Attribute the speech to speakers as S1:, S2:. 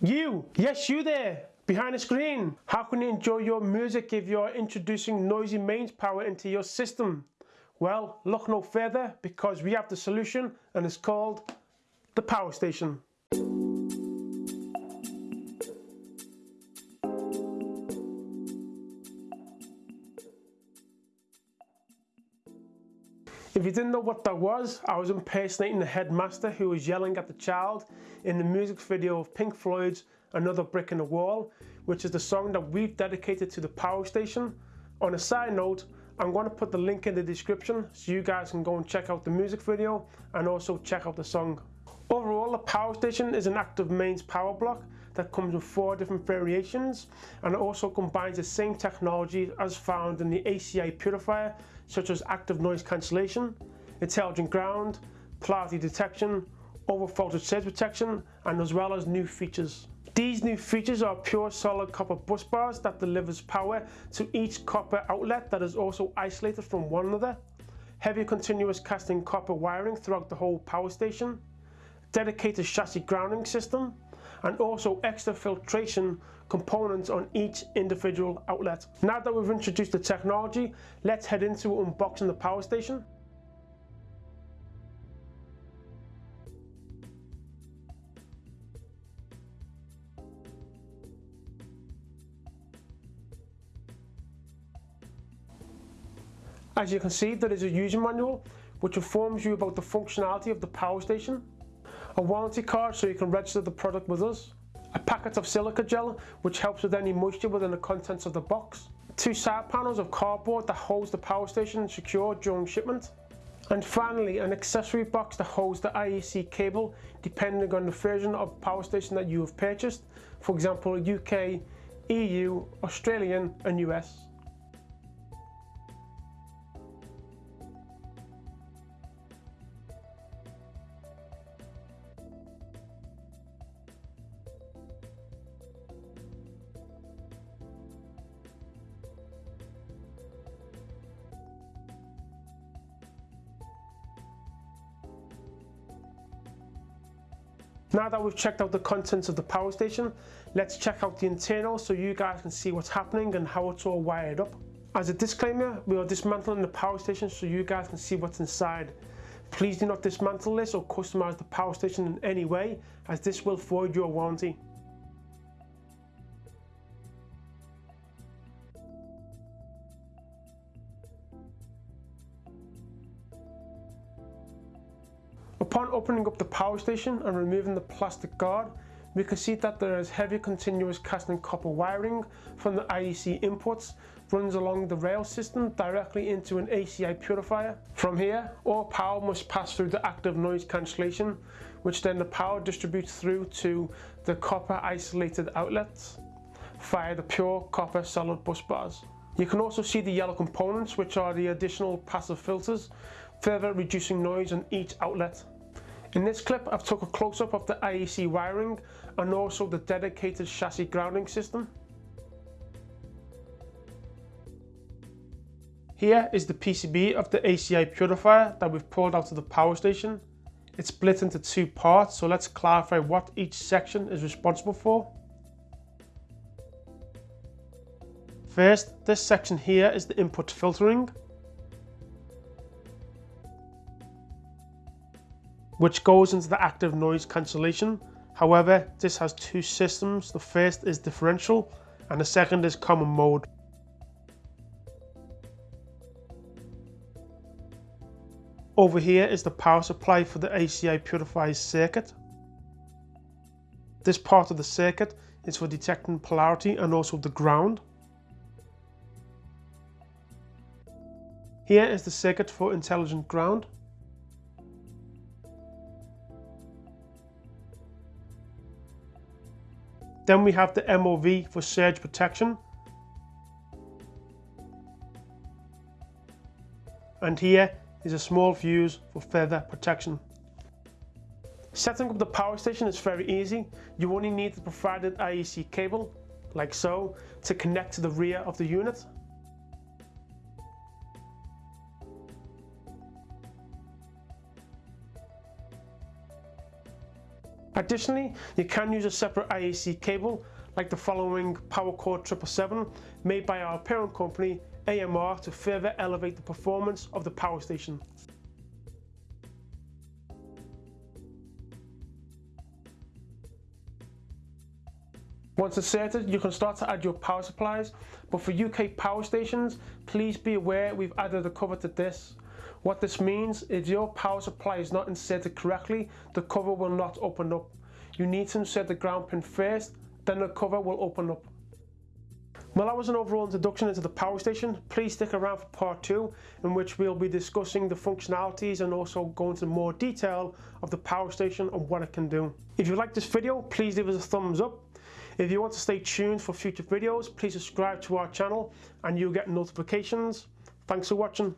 S1: You, yes you there, behind the screen. How can you enjoy your music if you're introducing noisy mains power into your system? Well, look no further because we have the solution and it's called the Power Station. If you didn't know what that was, I was impersonating the headmaster who was yelling at the child in the music video of Pink Floyd's Another Brick in the Wall, which is the song that we've dedicated to the power station. On a side note, I'm going to put the link in the description so you guys can go and check out the music video and also check out the song. Overall, the power station is an active mains power block that comes with four different variations and also combines the same technology as found in the AC iPurifier such as active noise cancellation, intelligent ground, polarity detection, over surge protection and as well as new features. These new features are pure solid copper bus bars that delivers power to each copper outlet that is also isolated from one another, heavy continuous casting copper wiring throughout the whole power station, dedicated chassis grounding system, and also extra filtration components on each individual outlet. Now that we've introduced the technology, let's head into unboxing the power station. As you can see, there is a user manual which informs you about the functionality of the power station, a warranty card so you can register the product with us, a packet of silica gel which helps with any moisture within the contents of the box, two side panels of cardboard that holds the power station secure during shipment, and finally an accessory box that holds the IEC cable depending on the version of power station that you have purchased, for example UK, EU, Australian and US. Now that we've checked out the contents of the power station, let's check out the internal so you guys can see what's happening and how it's all wired up. As a disclaimer, we are dismantling the power station so you guys can see what's inside. Please do not dismantle this or customize the power station in any way as this will void your warranty. Upon opening up the power station and removing the plastic guard, we can see that there is heavy continuous casting copper wiring from the IEC inputs runs along the rail system directly into an AC iPurifier. From here, all power must pass through the active noise cancellation, which then the power distributes through to the copper isolated outlets via the pure copper solid bus bars. You can also see the yellow components, which are the additional passive filters further reducing noise on each outlet. In this clip I've took a close-up of the IEC wiring and also the dedicated chassis grounding system. Here is the PCB of the AC iPurifier that we've pulled out of the power station. It's split into two parts so let's clarify what each section is responsible for. First, this section here is the input filtering. Which goes into the active noise cancellation. However, this has two systems. The first is differential and the second is common mode. Over here is the power supply for the AC iPurifier circuit. This part of the circuit is for detecting polarity and also the ground. Here is the circuit for intelligent ground. Then we have the MOV for surge protection. And here is a small fuse for further protection. Setting up the power station is very easy. You only need the provided IEC cable, like so, to connect to the rear of the unit. Additionally, you can use a separate IEC cable like the following PowerCore 777 made by our parent company AMR to further elevate the performance of the power station. Once inserted, you can start to add your power supplies, but for UK power stations, please be aware we've added a cover to this. What this means, if your power supply is not inserted correctly, the cover will not open up. You need to insert the ground pin first, then the cover will open up. Well that was an overall introduction into the power station. Please stick around for part 2 in which we'll be discussing the functionalities and also go into more detail of the power station and what it can do. If you like this video please leave us a thumbs up if you want to stay tuned for future videos, please subscribe to our channel and you'll get notifications. Thanks for watching.